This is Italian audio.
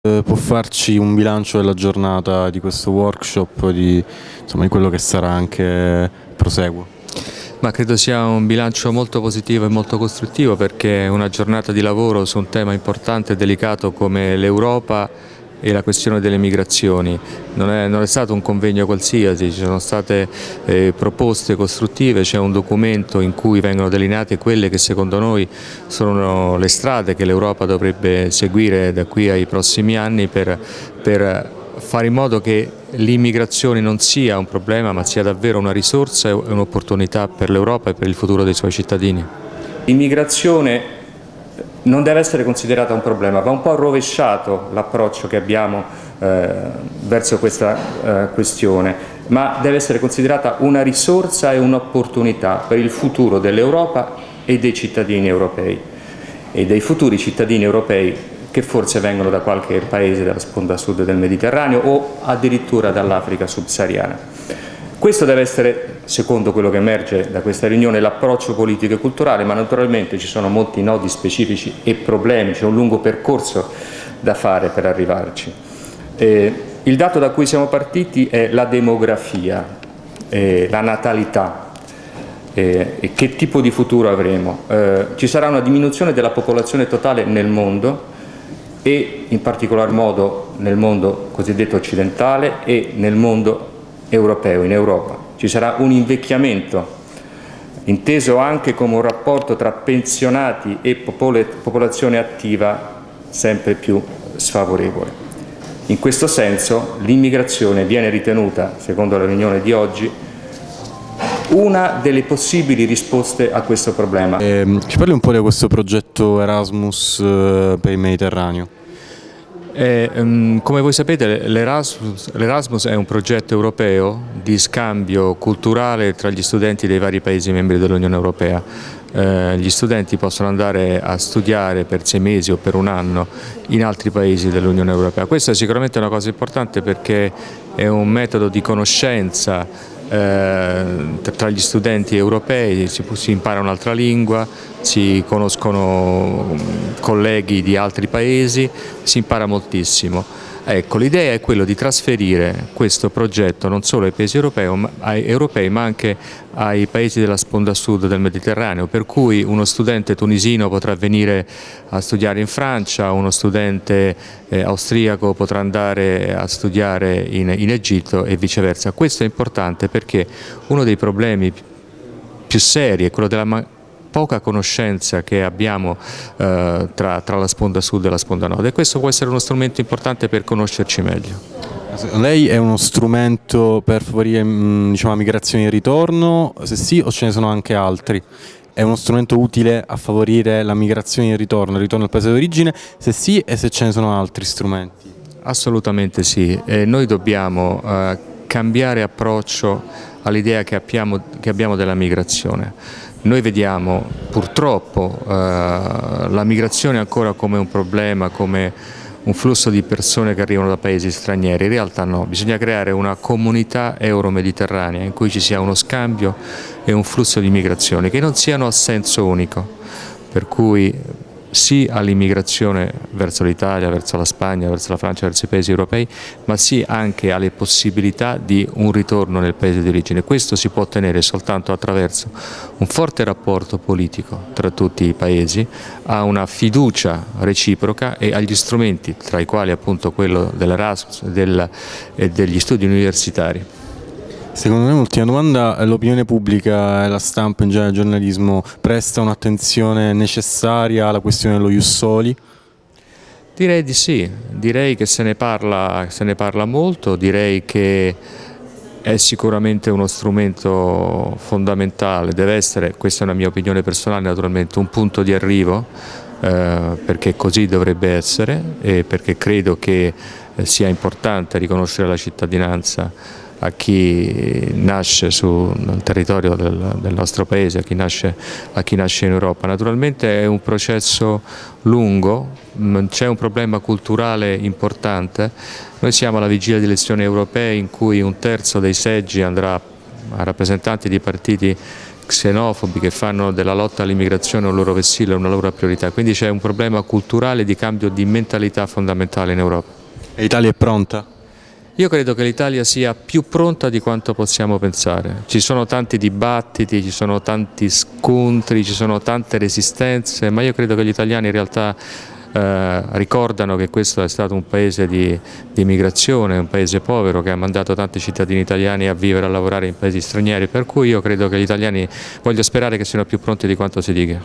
Eh, può farci un bilancio della giornata di questo workshop, di, insomma, di quello che sarà anche proseguo? Ma credo sia un bilancio molto positivo e molto costruttivo perché una giornata di lavoro su un tema importante e delicato come l'Europa e la questione delle migrazioni. Non è, non è, stato un convegno qualsiasi, ci sono state eh, proposte costruttive, c'è un documento in cui vengono delineate quelle che secondo noi sono le strade che l'Europa dovrebbe seguire da qui ai prossimi anni per, per fare in modo che l'immigrazione non sia un problema ma sia davvero una risorsa e un'opportunità per l'Europa e per il futuro dei suoi cittadini. L'immigrazione non deve essere considerata un problema, va un po' rovesciato l'approccio che abbiamo eh, verso questa eh, questione, ma deve essere considerata una risorsa e un'opportunità per il futuro dell'Europa e dei cittadini europei e dei futuri cittadini europei che forse vengono da qualche paese della sponda sud del Mediterraneo o addirittura dall'Africa subsahariana. Questo deve essere, secondo quello che emerge da questa riunione, l'approccio politico e culturale, ma naturalmente ci sono molti nodi specifici e problemi, c'è un lungo percorso da fare per arrivarci. Eh, il dato da cui siamo partiti è la demografia, eh, la natalità, eh, che tipo di futuro avremo. Eh, ci sarà una diminuzione della popolazione totale nel mondo e in particolar modo nel mondo cosiddetto occidentale e nel mondo europeo, in Europa. Ci sarà un invecchiamento, inteso anche come un rapporto tra pensionati e popolazione attiva sempre più sfavorevole. In questo senso l'immigrazione viene ritenuta, secondo la riunione di oggi, una delle possibili risposte a questo problema. Eh, ci parli un po' di questo progetto Erasmus eh, per il Mediterraneo? E, um, come voi sapete l'Erasmus è un progetto europeo di scambio culturale tra gli studenti dei vari Paesi membri dell'Unione Europea. Eh, gli studenti possono andare a studiare per sei mesi o per un anno in altri Paesi dell'Unione Europea. Questa è sicuramente una cosa importante perché è un metodo di conoscenza eh, tra gli studenti europei si, impara un'altra lingua, si conoscono colleghi di altri paesi, si impara moltissimo. Ecco, l'idea è quella di trasferire questo progetto non solo ai paesi europei, ma, anche ai paesi della sponda sud del Mediterraneo, per cui uno studente tunisino potrà venire a studiare in Francia, uno studente eh, austriaco potrà andare a studiare in, in Egitto e viceversa. Questo è importante perché uno dei problemi più seri è quello della poca conoscenza che abbiamo eh, tra, tra, la sponda sud e la sponda nord e questo può essere uno strumento importante per conoscerci meglio. Lei è uno strumento per favorire mm, diciamo, migrazione e ritorno? Se sì o ce ne sono anche altri? È uno strumento utile a favorire la migrazione e il ritorno, il ritorno al paese d'origine? Se sì e se ce ne sono altri strumenti? Assolutamente sì, e noi dobbiamo eh, cambiare approccio all'idea che, che abbiamo della migrazione. Noi vediamo purtroppo eh, la migrazione ancora come un problema, come un flusso di persone che arrivano da paesi stranieri, in realtà no, bisogna creare una comunità euro-mediterranea in cui ci sia uno scambio e un flusso di migrazione che non siano a senso unico, per cui sì all'immigrazione verso l'Italia, verso la Spagna, verso la Francia, verso i paesi europei, ma sì anche alle possibilità di un ritorno nel paese di origine. Questo si può ottenere soltanto attraverso un forte rapporto politico tra tutti i paesi, a una fiducia reciproca e agli strumenti, tra i quali appunto quello dell'Erasmus e degli studi universitari. Secondo me, ultima domanda, l'opinione pubblica e la stampa in genere, il giornalismo, presta un'attenzione necessaria alla questione dello Jussoli? Direi di sì, direi che se ne, parla, se ne parla molto, direi che è sicuramente uno strumento fondamentale, deve essere, questa è una mia opinione personale naturalmente, un punto di arrivo eh, perché così dovrebbe essere e perché credo che eh, sia importante riconoscere la cittadinanza a chi nasce sul territorio del, del nostro paese, a chi, nasce, a chi, nasce, in Europa. Naturalmente è un processo lungo, mm, c'è un problema culturale importante, noi siamo alla vigilia di elezioni europee in cui un terzo dei seggi andrà a rappresentanti di partiti xenofobi che fanno della lotta all'immigrazione un loro vessillo, una loro priorità, quindi c'è un problema culturale di cambio di mentalità fondamentale in Europa. E l'Italia è pronta? Io credo che l'Italia sia più pronta di quanto possiamo pensare. Ci sono tanti dibattiti, ci sono tanti scontri, ci sono tante resistenze, ma io credo che gli italiani in realtà eh, ricordano che questo è stato un paese di, di immigrazione, un paese povero che ha mandato tanti cittadini italiani a vivere e a lavorare in paesi stranieri, per cui io credo che gli italiani voglio sperare che siano più pronti di quanto si dica.